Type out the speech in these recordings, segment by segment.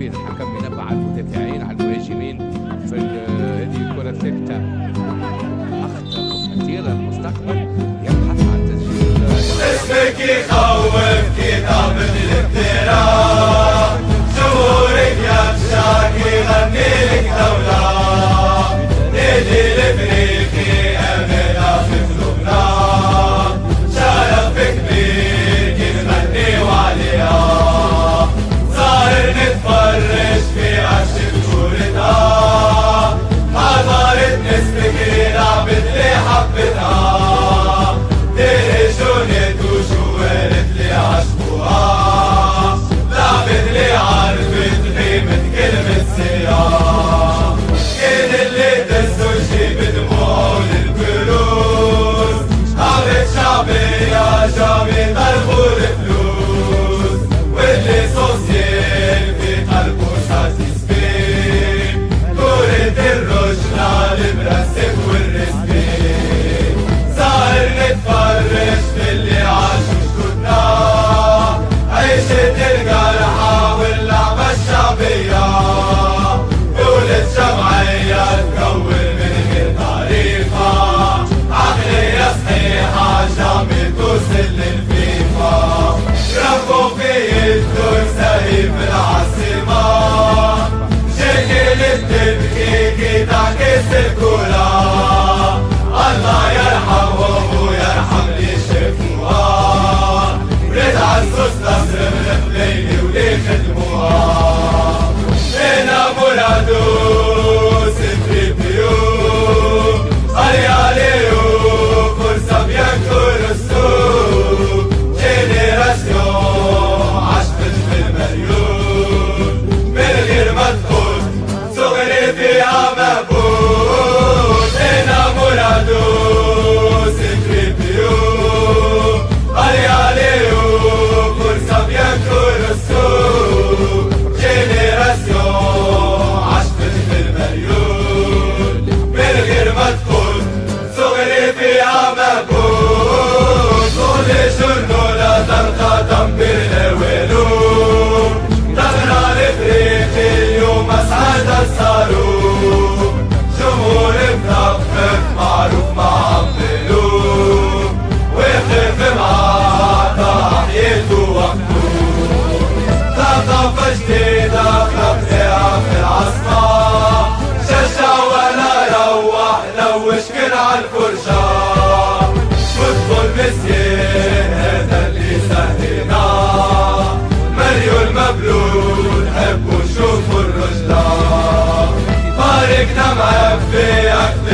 فين الحكم بينبه على المدافعين على المهاجمين في هذه الكرة الثابتة. اخطر خطيره المستقبل يبحث عن تسجيل. اسمك يخوف كتاب الافتراء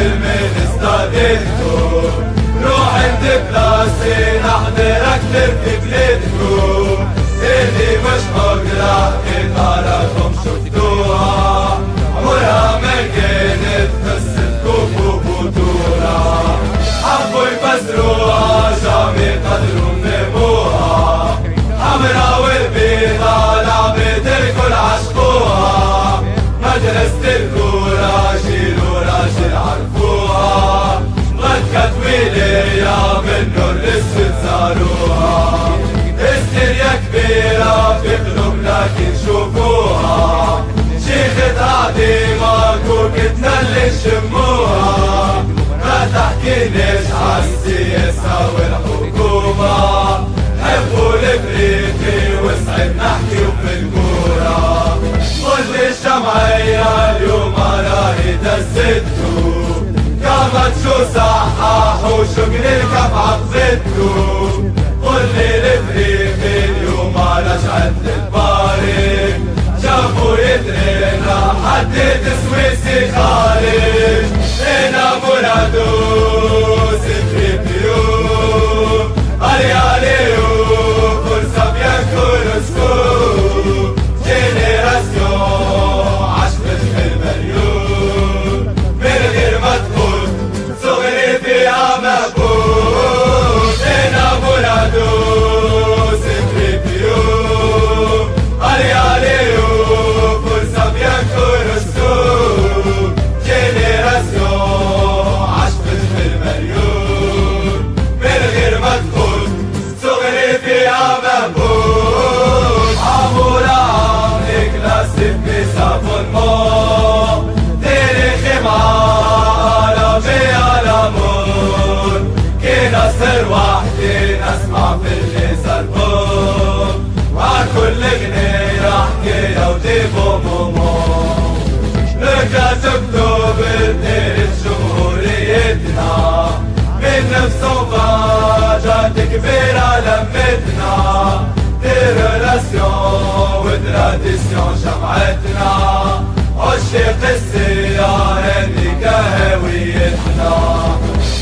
حلمي استعدلته روح انت بلاسي نحضرك تركي ينش عالسياسة والحكومة حبوا البريتي وسعد نحكي وبالكورة كل الجمعية اليوم راهي دزتو قامت شو صحح وشغل الكف عقزتو قل لي البريتي اليوم رجعت للباري شافوا يترينا حدد سويسي خارج أنا مرادو relation و tradition جمعتنا عشق السيارة هذيك هويتنا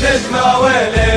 نجمة ولي